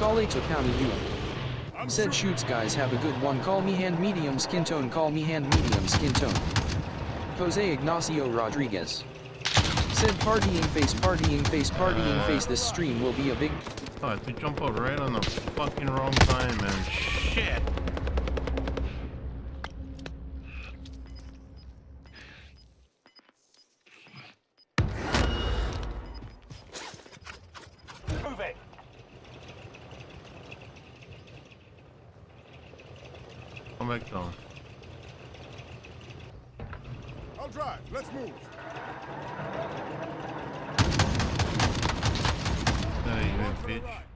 Call to County U. Said shoots guys have a good one call me hand medium skin tone call me hand medium skin tone. Jose Ignacio Rodriguez. Said partying face partying face partying uh, face this stream will be a big Oh, to jump out right on the fucking wrong time, man. Come back down. I'll drive. Let's move. Hey, you bitch.